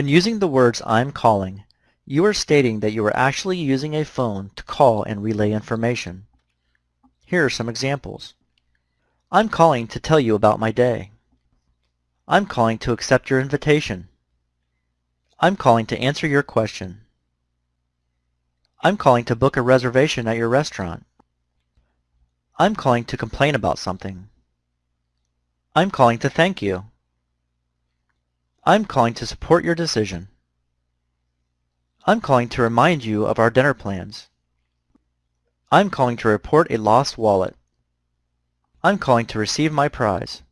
When using the words I'm calling, you are stating that you are actually using a phone to call and relay information. Here are some examples. I'm calling to tell you about my day. I'm calling to accept your invitation. I'm calling to answer your question. I'm calling to book a reservation at your restaurant. I'm calling to complain about something. I'm calling to thank you. I'm calling to support your decision. I'm calling to remind you of our dinner plans. I'm calling to report a lost wallet. I'm calling to receive my prize.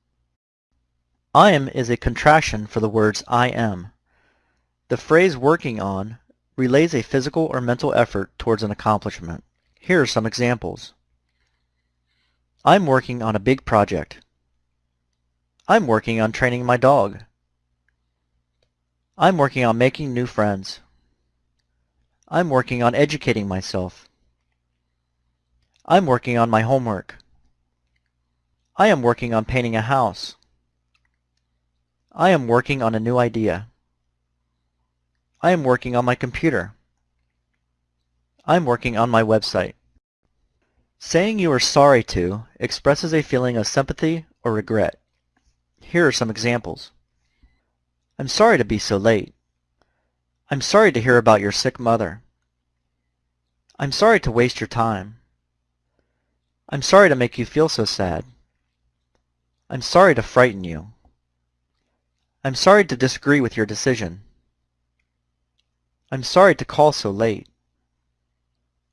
I am is a contraction for the words I am. The phrase working on relays a physical or mental effort towards an accomplishment. Here are some examples. I'm working on a big project. I'm working on training my dog. I'm working on making new friends. I'm working on educating myself. I'm working on my homework. I am working on painting a house. I am working on a new idea. I am working on my computer. I'm working on my website. Saying you are sorry to expresses a feeling of sympathy or regret. Here are some examples. I'm sorry to be so late. I'm sorry to hear about your sick mother. I'm sorry to waste your time. I'm sorry to make you feel so sad. I'm sorry to frighten you. I'm sorry to disagree with your decision. I'm sorry to call so late.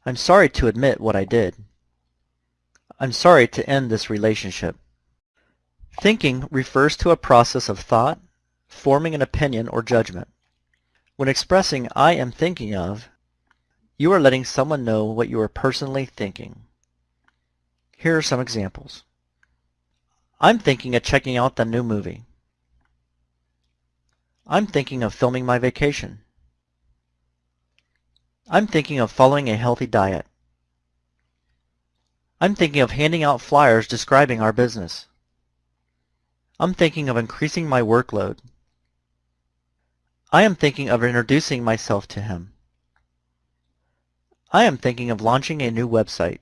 I'm sorry to admit what I did. I'm sorry to end this relationship. Thinking refers to a process of thought, forming an opinion or judgment. When expressing I am thinking of, you are letting someone know what you are personally thinking. Here are some examples. I'm thinking of checking out the new movie. I'm thinking of filming my vacation. I'm thinking of following a healthy diet. I'm thinking of handing out flyers describing our business. I'm thinking of increasing my workload. I am thinking of introducing myself to him. I am thinking of launching a new website.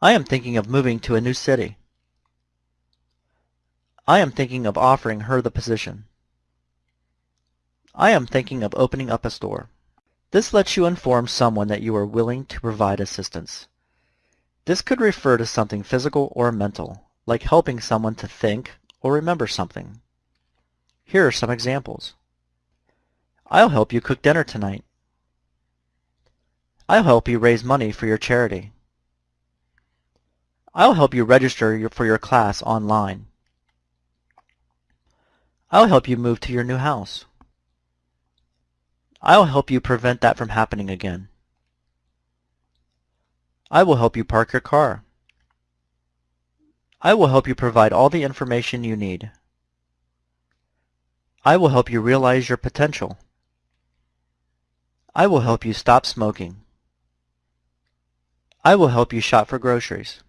I am thinking of moving to a new city. I am thinking of offering her the position. I am thinking of opening up a store. This lets you inform someone that you are willing to provide assistance. This could refer to something physical or mental, like helping someone to think or remember something. Here are some examples. I'll help you cook dinner tonight. I'll help you raise money for your charity. I'll help you register for your class online. I'll help you move to your new house. I'll help you prevent that from happening again. I will help you park your car. I will help you provide all the information you need. I will help you realize your potential. I will help you stop smoking. I will help you shop for groceries.